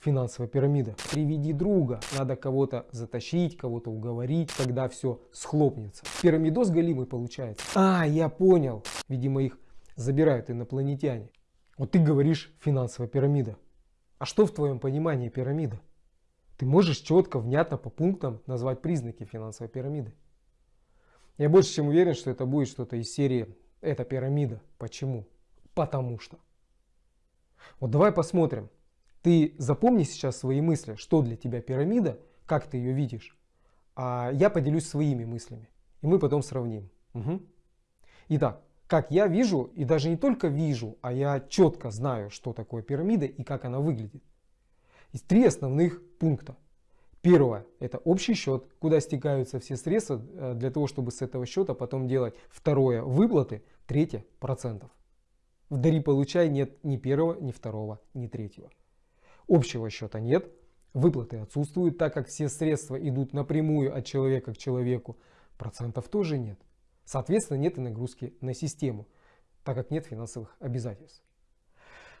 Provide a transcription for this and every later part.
финансовая пирамида. Приведи друга. Надо кого-то затащить, кого-то уговорить, тогда все схлопнется. Пирамидос галимый получается. А, я понял. Видимо их забирают инопланетяне. Вот ты говоришь финансовая пирамида. А что в твоем понимании пирамида? Ты можешь четко, внятно по пунктам назвать признаки финансовой пирамиды. Я больше чем уверен, что это будет что-то из серии «Это пирамида». Почему? Потому что. Вот давай посмотрим. Ты запомни сейчас свои мысли, что для тебя пирамида, как ты ее видишь. А я поделюсь своими мыслями. И мы потом сравним. Угу. Итак, как я вижу, и даже не только вижу, а я четко знаю, что такое пирамида и как она выглядит. Есть три основных пункта. Первое – это общий счет, куда стекаются все средства э, для того, чтобы с этого счета потом делать. Второе – выплаты. Третье – процентов. В дари получай нет ни первого, ни второго, ни третьего. Общего счета нет, выплаты отсутствуют, так как все средства идут напрямую от человека к человеку. Процентов тоже нет. Соответственно, нет и нагрузки на систему, так как нет финансовых обязательств.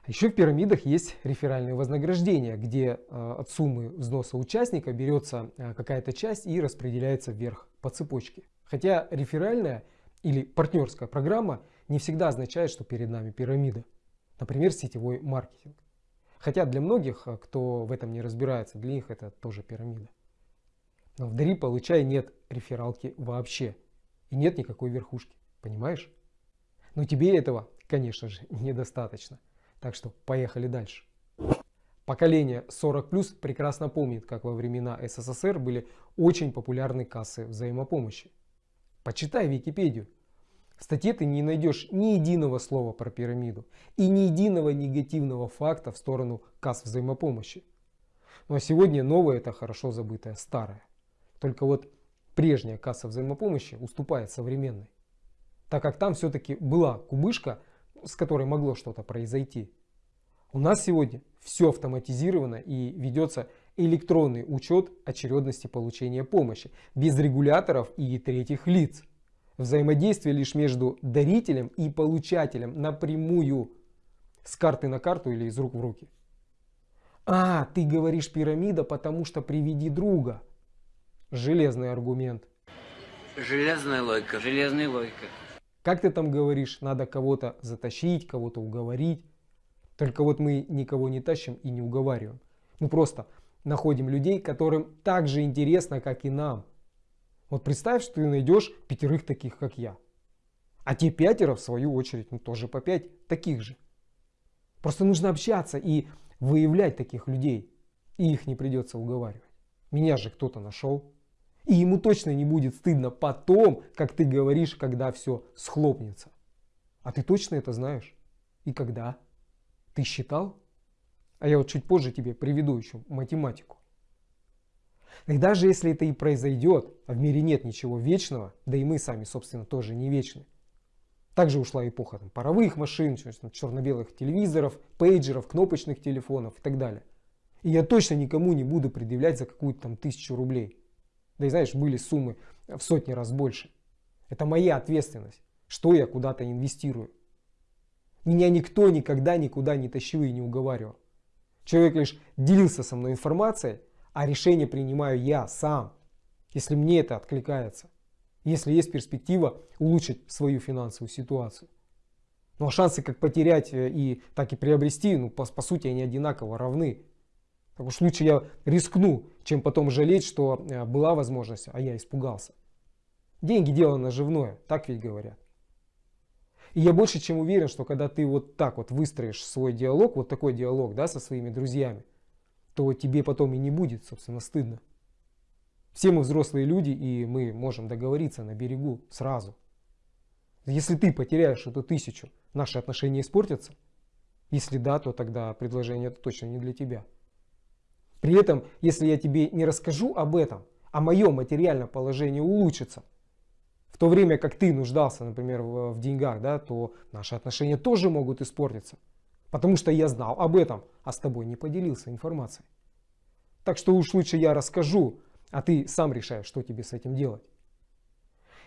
Еще в пирамидах есть реферальные вознаграждения, где э, от суммы взноса участника берется э, какая-то часть и распределяется вверх по цепочке. Хотя реферальная или партнерская программа не всегда означает, что перед нами пирамида. Например, сетевой маркетинг. Хотя для многих, э, кто в этом не разбирается, для них это тоже пирамида. Но в Дари получай нет рефералки вообще. И нет никакой верхушки. Понимаешь? Но тебе этого, конечно же, недостаточно. Так что поехали дальше. Поколение 40 прекрасно помнит, как во времена СССР были очень популярны кассы взаимопомощи. Почитай Википедию. В статье ты не найдешь ни единого слова про пирамиду и ни единого негативного факта в сторону касс взаимопомощи. Ну а сегодня новое это хорошо забытое старое. Только вот прежняя касса взаимопомощи уступает современной. Так как там все-таки была кубышка, с которой могло что-то произойти. У нас сегодня все автоматизировано и ведется электронный учет очередности получения помощи, без регуляторов и третьих лиц. Взаимодействие лишь между дарителем и получателем напрямую, с карты на карту или из рук в руки. А, ты говоришь пирамида, потому что приведи друга. Железный аргумент. Железная логика, железная логика. Как ты там говоришь, надо кого-то затащить, кого-то уговорить. Только вот мы никого не тащим и не уговариваем. Мы просто находим людей, которым так же интересно, как и нам. Вот представь, что ты найдешь пятерых таких, как я. А те пятеро, в свою очередь, ну, тоже по пять таких же. Просто нужно общаться и выявлять таких людей. И их не придется уговаривать. Меня же кто-то нашел. И ему точно не будет стыдно потом, как ты говоришь, когда все схлопнется. А ты точно это знаешь? И когда? Ты считал? А я вот чуть позже тебе приведу еще математику. И даже если это и произойдет, а в мире нет ничего вечного, да и мы сами, собственно, тоже не вечны. Также ушла эпоха там, паровых машин, черно-белых телевизоров, пейджеров, кнопочных телефонов и так далее. И я точно никому не буду предъявлять за какую-то там тысячу рублей. Да и знаешь, были суммы в сотни раз больше. Это моя ответственность, что я куда-то инвестирую. Меня никто никогда никуда не тащил и не уговаривал. Человек лишь делился со мной информацией, а решение принимаю я сам, если мне это откликается. Если есть перспектива улучшить свою финансовую ситуацию. Ну а шансы как потерять э, и так и приобрести, ну по, по сути они одинаково равны. Так уж лучше я рискну, чем потом жалеть, что э, была возможность, а я испугался. Деньги дело наживное, так ведь говорят. И я больше чем уверен, что когда ты вот так вот выстроишь свой диалог, вот такой диалог да, со своими друзьями, то тебе потом и не будет, собственно, стыдно. Все мы взрослые люди, и мы можем договориться на берегу сразу. Если ты потеряешь эту тысячу, наши отношения испортятся? Если да, то тогда предложение это точно не для тебя. При этом, если я тебе не расскажу об этом, а мое материальное положение улучшится, в то время как ты нуждался, например, в, деньгах, да, то наши отношения тоже могут испортиться. Потому что я знал об этом, а с тобой не поделился информацией. Так что уж лучше я расскажу, а ты сам решаешь, что тебе с этим делать.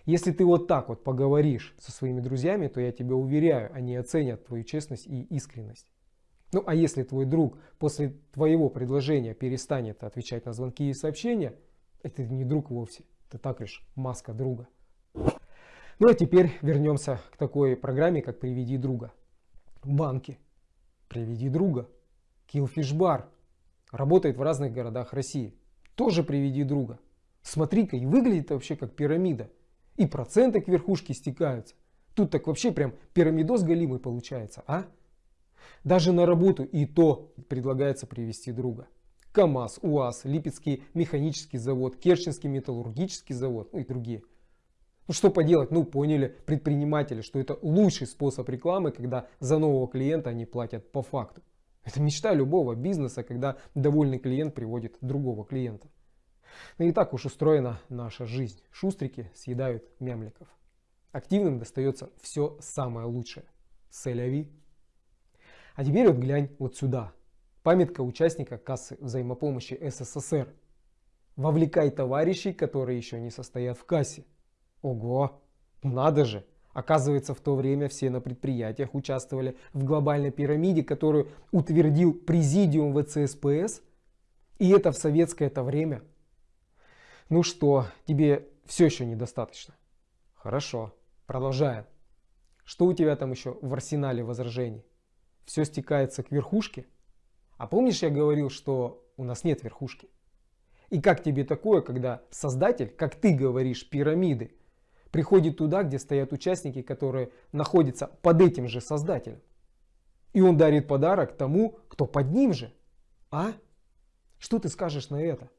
Если ты вот так вот поговоришь со своими друзьями, то я тебя уверяю, они оценят твою честность и искренность. Ну а если твой друг после твоего предложения перестанет отвечать на звонки и сообщения, это не друг вовсе, это так лишь маска друга. Ну а теперь вернемся к такой программе, как «Приведи друга». Банки. «Приведи друга». Bar. Работает в разных городах России. Тоже «Приведи друга». Смотри-ка, и выглядит вообще как пирамида. И проценты к верхушке стекаются. Тут так вообще прям пирамидос галимый получается, а? Даже на работу и то предлагается привести друга. КАМАЗ, УАЗ, Липецкий механический завод, Керченский металлургический завод ну и другие. Ну что поделать, ну поняли предприниматели, что это лучший способ рекламы, когда за нового клиента они платят по факту. Это мечта любого бизнеса, когда довольный клиент приводит другого клиента. Ну и так уж устроена наша жизнь. Шустрики съедают мямликов. Активным достается все самое лучшее. Селяви. А теперь вот глянь вот сюда. Памятка участника кассы взаимопомощи СССР. Вовлекай товарищей, которые еще не состоят в кассе. Ого, надо же. Оказывается, в то время все на предприятиях участвовали в глобальной пирамиде, которую утвердил президиум ВЦСПС. И это в советское это время. Ну что, тебе все еще недостаточно? Хорошо, продолжаем. Что у тебя там еще в арсенале возражений? Все стекается к верхушке? А помнишь, я говорил, что у нас нет верхушки? И как тебе такое, когда создатель, как ты говоришь, пирамиды, приходит туда, где стоят участники, которые находятся под этим же создателем? И он дарит подарок тому, кто под ним же. А? Что ты скажешь на это?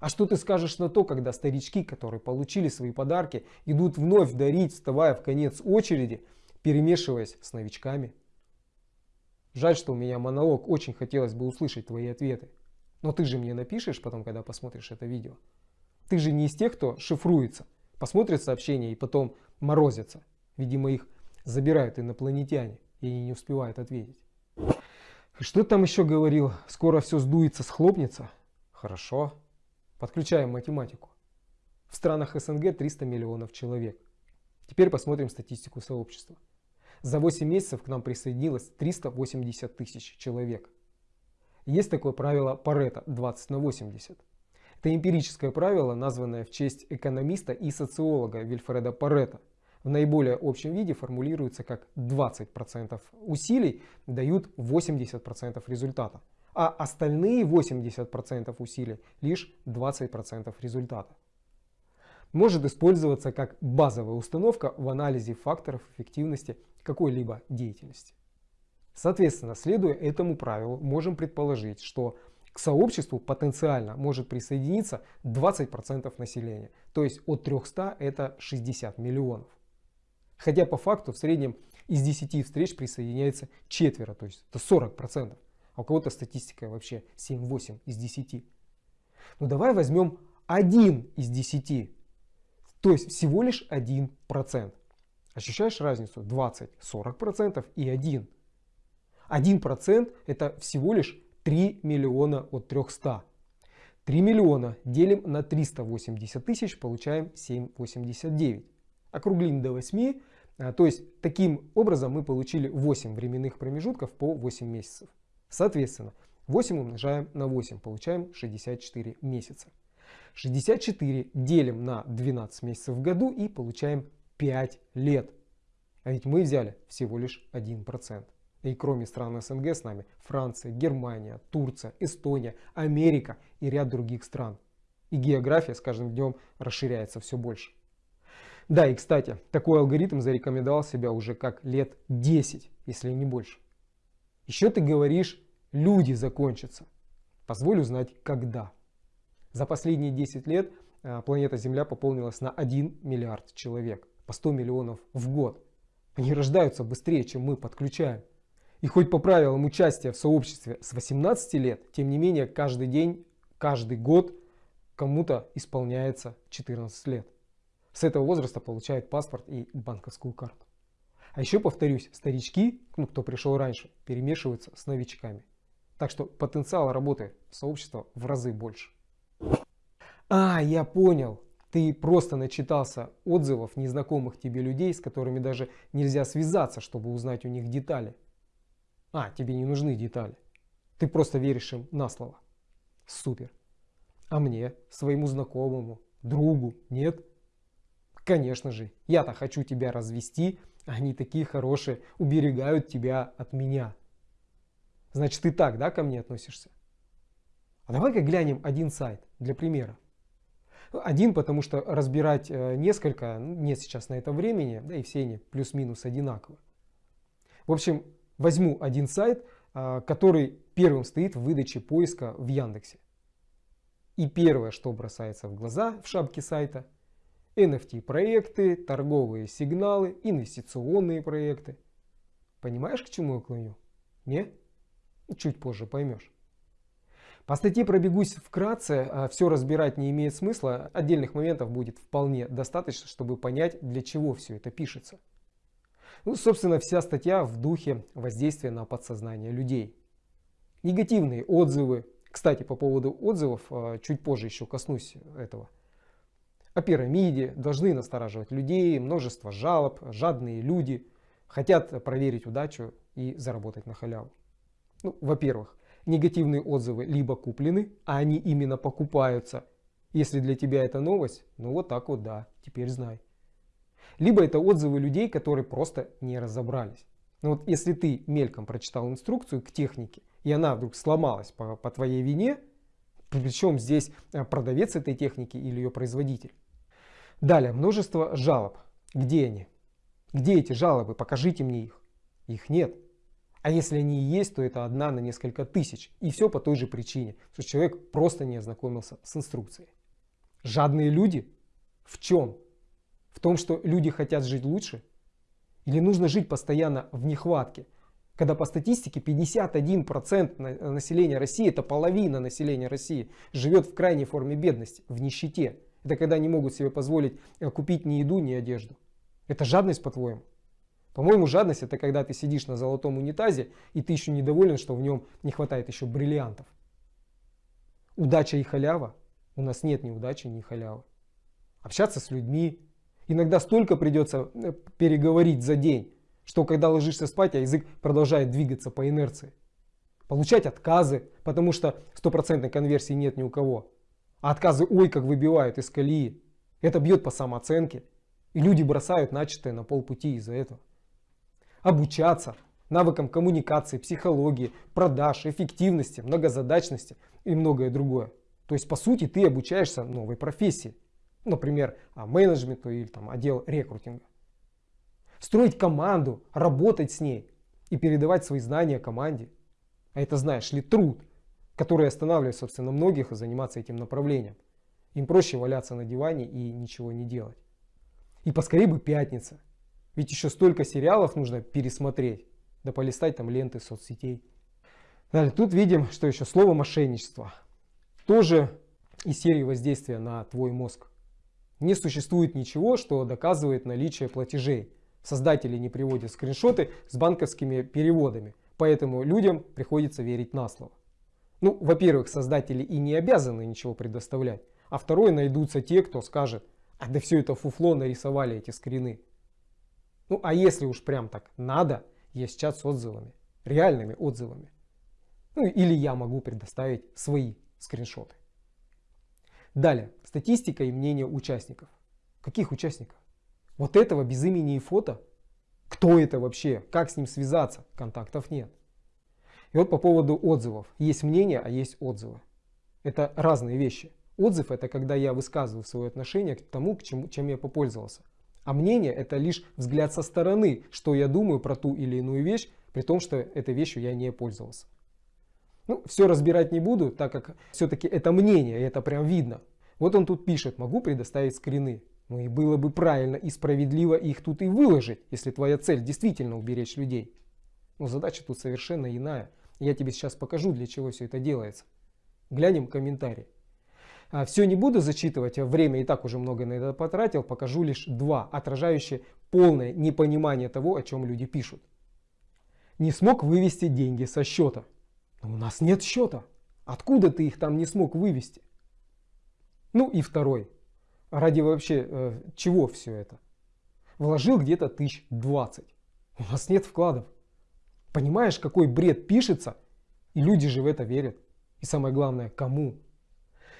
А что ты скажешь на то, когда старички, которые получили свои подарки, идут вновь дарить, вставая в конец очереди, перемешиваясь с новичками? Жаль, что у меня монолог, очень хотелось бы услышать твои ответы. Но ты же мне напишешь потом, когда посмотришь это видео. Ты же не из тех, кто шифруется, посмотрит сообщения и потом морозится. Видимо, их забирают инопланетяне, и они не успевают ответить. Что там еще говорил? Скоро все сдуется, схлопнется? Хорошо. Подключаем математику. В странах СНГ 300 миллионов человек. Теперь посмотрим статистику сообщества. За 8 месяцев к нам присоединилось 380 тысяч человек. Есть такое правило Парето 20 на 80. Это эмпирическое правило, названное в честь экономиста и социолога Вильфреда Парето. В наиболее общем виде формулируется как 20% усилий дают 80% результата а остальные 80% усилий лишь 20% результата. Может использоваться как базовая установка в анализе факторов эффективности какой-либо деятельности. Соответственно, следуя этому правилу, можем предположить, что к сообществу потенциально может присоединиться 20% населения, то есть от 300 это 60 миллионов. Хотя по факту в среднем из 10 встреч присоединяется четверо, то есть это 40% а у кого-то статистика вообще 7-8 из 10. Ну давай возьмем 1 из 10, то есть всего лишь 1%. Ощущаешь разницу? 20, 40% и 1. 1% это всего лишь 3 миллиона от 300. 3 миллиона делим на 380 тысяч, получаем 7,89. Округлим до 8, а, то есть таким образом мы получили 8 временных промежутков по 8 месяцев. Соответственно, 8 умножаем на 8, получаем 64 месяца. 64 делим на 12 месяцев в году и получаем 5 лет. А ведь мы взяли всего лишь 1%. И кроме стран СНГ с нами Франция, Германия, Турция, Эстония, Америка и ряд других стран. И география с каждым днем расширяется все больше. Да, и кстати, такой алгоритм зарекомендовал себя уже как лет 10, если не больше. Еще ты говоришь, люди закончатся. Позволь узнать, когда. За последние 10 лет э, планета Земля пополнилась на 1 миллиард человек, по 100 миллионов в год. Они рождаются быстрее, чем мы подключаем. И хоть по правилам участия в сообществе с 18 лет, тем не менее каждый день, каждый год кому-то исполняется 14 лет. С этого возраста получают паспорт и банковскую карту. А еще повторюсь, старички, ну кто пришел раньше, перемешиваются с новичками. Так что потенциал работы сообщества в разы больше. А, я понял. Ты просто начитался отзывов незнакомых тебе людей, с которыми даже нельзя связаться, чтобы узнать у них детали. А, тебе не нужны детали. Ты просто веришь им на слово. Супер. А мне, своему знакомому, другу, нет? Конечно же, я-то хочу тебя развести, они такие хорошие, уберегают тебя от меня. Значит, ты так, да, ко мне относишься? А давай-ка глянем один сайт для примера. Один, потому что разбирать э, несколько ну, нет сейчас на это времени, да и все они плюс-минус одинаковы. В общем, возьму один сайт, э, который первым стоит в выдаче поиска в Яндексе. И первое, что бросается в глаза в шапке сайта, NFT проекты, торговые сигналы, инвестиционные проекты. Понимаешь, к чему я клоню? Не? Чуть позже поймешь. По статье пробегусь вкратце, а все разбирать не имеет смысла, отдельных моментов будет вполне достаточно, чтобы понять, для чего все это пишется. Ну, собственно, вся статья в духе воздействия на подсознание людей. Негативные отзывы. Кстати, по поводу отзывов, а, чуть позже еще коснусь этого. О пирамиде должны настораживать людей, множество жалоб, жадные люди хотят проверить удачу и заработать на халяву. Ну, во-первых, негативные отзывы либо куплены, а они именно покупаются. Если для тебя это новость, ну вот так вот да, теперь знай. Либо это отзывы людей, которые просто не разобрались. Но ну вот если ты мельком прочитал инструкцию к технике, и она вдруг сломалась по, по твоей вине, причем здесь э, продавец этой техники или ее производитель. Далее, множество жалоб. Где они? Где эти жалобы? Покажите мне их. Их нет. А если они и есть, то это одна на несколько тысяч. И все по той же причине, что человек просто не ознакомился с инструкцией. Жадные люди? В чем? В том, что люди хотят жить лучше? Или нужно жить постоянно в нехватке? Когда по статистике 51% населения России, это половина населения России, живет в крайней форме бедности, в нищете. Это когда не могут себе позволить э, купить ни еду, ни одежду. Это жадность, по-твоему? По-моему, жадность это когда ты сидишь на золотом унитазе и ты еще недоволен, что в нем не хватает еще бриллиантов. Удача и халява? У нас нет ни удачи, ни халявы. Общаться с людьми. Иногда столько придется э, переговорить за день, что когда ложишься спать, а язык продолжает двигаться по инерции. Получать отказы, потому что стопроцентной конверсии нет ни у кого. А отказы ой как выбивают из колеи. Это бьет по самооценке. И люди бросают начатое на полпути из-за этого обучаться навыкам коммуникации, психологии, продаж, эффективности, многозадачности и многое другое. То есть по сути ты обучаешься новой профессии. Например, а, менеджменту или там, отдел рекрутинга. Строить команду, работать с ней и передавать свои знания команде. А это знаешь ли труд, который останавливает собственно многих заниматься этим направлением. Им проще валяться на диване и ничего не делать. И поскорее бы пятница. Ведь еще столько сериалов нужно пересмотреть, да полистать там ленты соцсетей. Далее, тут видим, что еще слово мошенничество. Тоже из серии воздействия на твой мозг. Не существует ничего, что доказывает наличие платежей. Создатели не приводят скриншоты с банковскими переводами, поэтому людям приходится верить на слово. Ну, во-первых, создатели и не обязаны ничего предоставлять. А второе, найдутся те, кто скажет, а да все это фуфло нарисовали эти скрины. Ну а если уж прям так надо, есть чат с отзывами, реальными отзывами. Ну или я могу предоставить свои скриншоты. Далее, статистика и мнение участников. Каких участников? Вот этого без имени и фото? Кто это вообще? Как с ним связаться? Контактов нет. И вот по поводу отзывов. Есть мнение, а есть отзывы. Это разные вещи. Отзыв это когда я высказываю свое отношение к тому, к чему, чем я попользовался. А мнение это лишь взгляд со стороны, что я думаю про ту или иную вещь, при том, что этой вещью я не пользовался. Ну, все разбирать не буду, так как все-таки это мнение, и это прям видно. Вот он тут пишет, могу предоставить скрины. Ну и было бы правильно и справедливо их тут и выложить, если твоя цель действительно уберечь людей. Но задача тут совершенно иная. Я тебе сейчас покажу, для чего все это делается. Глянем комментарий. А, Все не буду зачитывать, время и так уже много на это потратил, покажу лишь два, отражающие полное непонимание того, о чем люди пишут. Не смог вывести деньги со счета. Но у нас нет счета. Откуда ты их там не смог вывести? Ну и второй. Ради вообще э, чего все это? Вложил где-то тысяч двадцать. У нас нет вкладов. Понимаешь, какой бред пишется? И люди же в это верят. И самое главное, кому?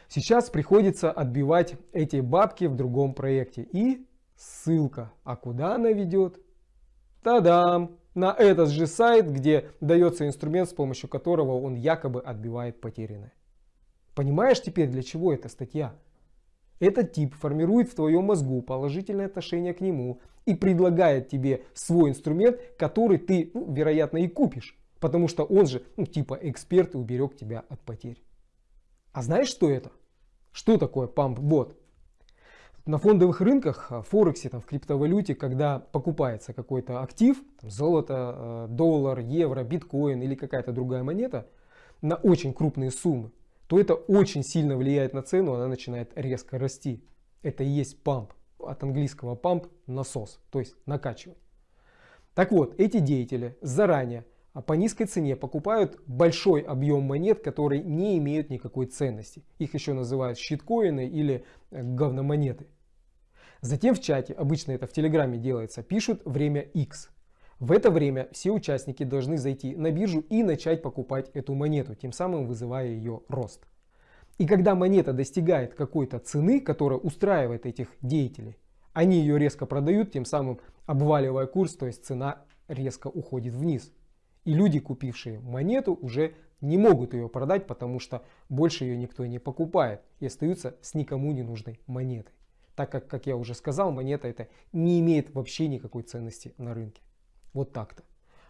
Сейчас приходится отбивать эти бабки в другом проекте. И ссылка. А куда она ведет? Та-дам! На этот же сайт, где дается инструмент, с помощью которого он якобы отбивает потерянное. Понимаешь теперь, для чего эта статья? Этот тип формирует в твоем мозгу положительное отношение к нему и предлагает тебе свой инструмент, который ты, ну, вероятно, и купишь. Потому что он же, ну, типа эксперт и уберег тебя от потерь. А знаешь, что это? Что такое памп-бот? На фондовых рынках, в Форексе, там, в криптовалюте, когда покупается какой-то актив, там, золото, э, доллар, евро, биткоин или какая-то другая монета, на очень крупные суммы, то это очень сильно влияет на цену, она начинает резко расти. Это и есть памп. От английского памп насос, то есть накачивать. Так вот, эти деятели заранее а по низкой цене покупают большой объем монет, которые не имеют никакой ценности. Их еще называют щиткоины или э, говномонеты. Затем в чате, обычно это в телеграме делается, пишут время X. В это время все участники должны зайти на биржу и начать покупать эту монету, тем самым вызывая ее рост. И когда монета достигает какой-то цены, которая устраивает этих деятелей, они ее резко продают, тем самым обваливая курс, то есть цена резко уходит вниз. И люди, купившие монету, уже не могут ее продать, потому что больше ее никто не покупает и остаются с никому не нужной монетой. Так как, как я уже сказал, монета это не имеет вообще никакой ценности на рынке. Вот так-то.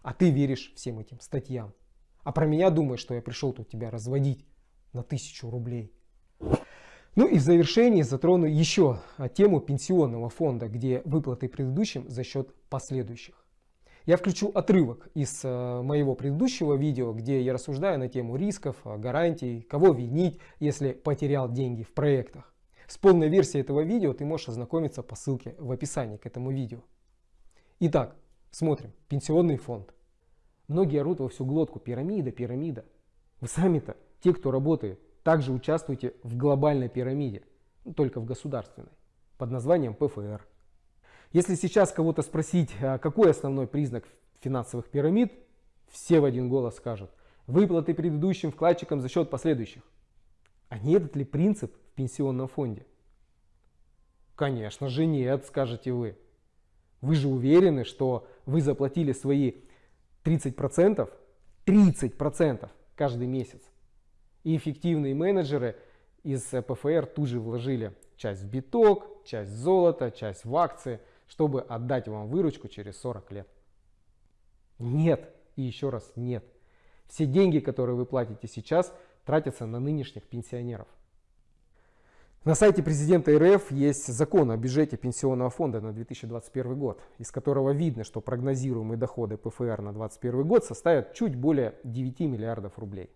А ты веришь всем этим статьям. А про меня думаешь, что я пришел тут тебя разводить на тысячу рублей. Ну и в завершении затрону еще тему пенсионного фонда, где выплаты предыдущим за счет последующих. Я включу отрывок из э, моего предыдущего видео, где я рассуждаю на тему рисков, э, гарантий, кого винить, если потерял деньги в проектах. С полной версией этого видео ты можешь ознакомиться по ссылке в описании к этому видео. Итак, смотрим. Пенсионный фонд. Многие орут во всю глотку. Пирамида, пирамида. Вы сами-то, те, кто работает, также участвуете в глобальной пирамиде, только в государственной, под названием ПФР. Если сейчас кого-то спросить, а какой основной признак финансовых пирамид, все в один голос скажут, выплаты предыдущим вкладчикам за счет последующих. А не этот ли принцип в пенсионном фонде? Конечно же нет, скажете вы. Вы же уверены, что вы заплатили свои 30%, 30% каждый месяц. И эффективные менеджеры из ПФР тут же вложили часть в биток, часть в золото, часть в акции – чтобы отдать вам выручку через 40 лет. Нет, и еще раз нет. Все деньги, которые вы платите сейчас, тратятся на нынешних пенсионеров. На сайте президента РФ есть закон о бюджете пенсионного фонда на 2021 год, из которого видно, что прогнозируемые доходы ПФР на 2021 год составят чуть более 9 миллиардов рублей.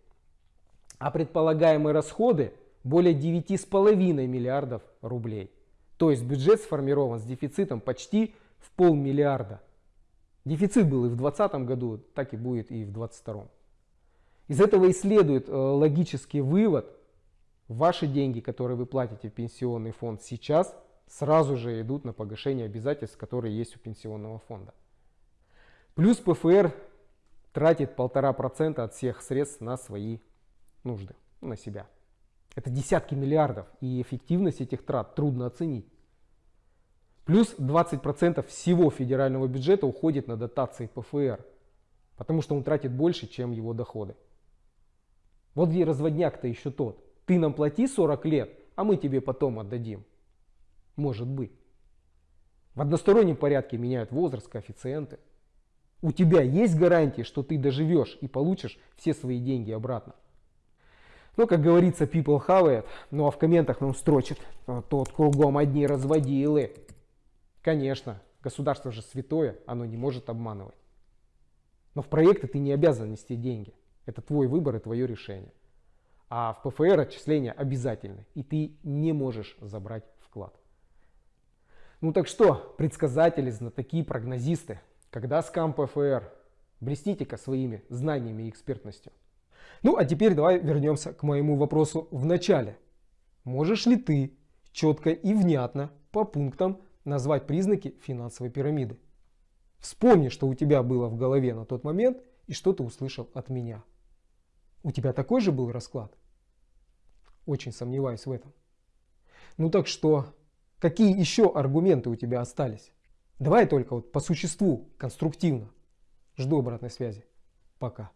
А предполагаемые расходы более 9,5 миллиардов рублей. То есть бюджет сформирован с дефицитом почти в полмиллиарда. Дефицит был и в 2020 году, так и будет и в 2022. Из этого и следует э, логический вывод. Ваши деньги, которые вы платите в пенсионный фонд сейчас, сразу же идут на погашение обязательств, которые есть у пенсионного фонда. Плюс ПФР тратит полтора процента от всех средств на свои нужды, на себя. Это десятки миллиардов, и эффективность этих трат трудно оценить. Плюс 20% всего федерального бюджета уходит на дотации ПФР, потому что он тратит больше, чем его доходы. Вот где разводняк-то еще тот. Ты нам плати 40 лет, а мы тебе потом отдадим. Может быть. В одностороннем порядке меняют возраст, коэффициенты. У тебя есть гарантии, что ты доживешь и получишь все свои деньги обратно. Ну, как говорится, people have it. Ну, а в комментах нам строчит, тот кругом одни разводилы. Конечно, государство же святое, оно не может обманывать. Но в проекты ты не обязан нести деньги. Это твой выбор и твое решение. А в ПФР отчисления обязательны, и ты не можешь забрать вклад. Ну так что, предсказатели, знатоки, прогнозисты, когда скам ПФР? Блестите-ка своими знаниями и экспертностью. Ну а теперь давай вернемся к моему вопросу в начале. Можешь ли ты четко и внятно по пунктам назвать признаки финансовой пирамиды? Вспомни, что у тебя было в голове на тот момент и что ты услышал от меня. У тебя такой же был расклад? Очень сомневаюсь в этом. Ну так что, какие еще аргументы у тебя остались? Давай только вот по существу, конструктивно. Жду обратной связи. Пока.